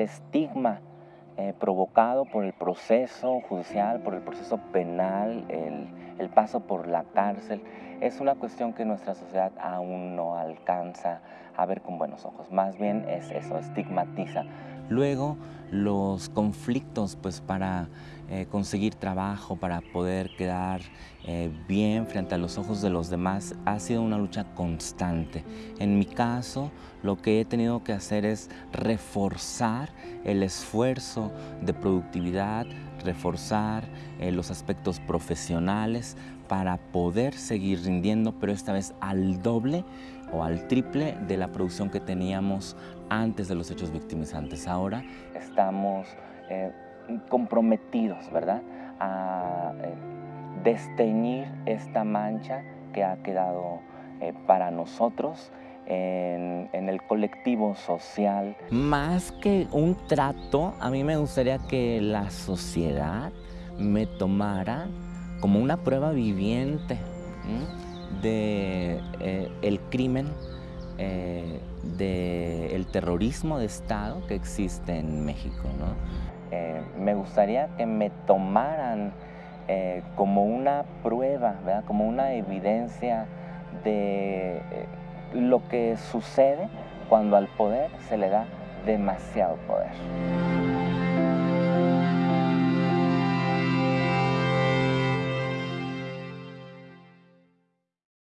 estigma eh, provocado por el proceso judicial, por el proceso penal, el, el, paso por la cárcel, es una cuestión que nuestra sociedad aún no alcanza a ver con buenos ojos. Más bien es eso, estigmatiza. Luego, los conflictos pues para eh, conseguir trabajo, para poder quedar eh, bien frente a los ojos de los demás, ha sido una lucha constante. En mi caso, lo que he tenido que hacer es reforzar el esfuerzo de productividad, reforzar eh, los aspectos profesionales para poder seguir rindiendo, pero esta vez al doble o al triple de la producción que teníamos antes de los hechos victimizantes. Ahora estamos eh, comprometidos, ¿verdad?, a eh, desteñir esta mancha que ha quedado eh, para nosotros en, en, el colectivo social. Más que un trato, a mí me gustaría que la sociedad me tomara como una prueba viviente de eh, el crimen, eh, del terrorismo de Estado que existe en México. ¿no? Eh, me gustaría que me tomaran eh, como una prueba, ¿verdad? como una evidencia de eh, lo que sucede cuando al poder se le da demasiado poder.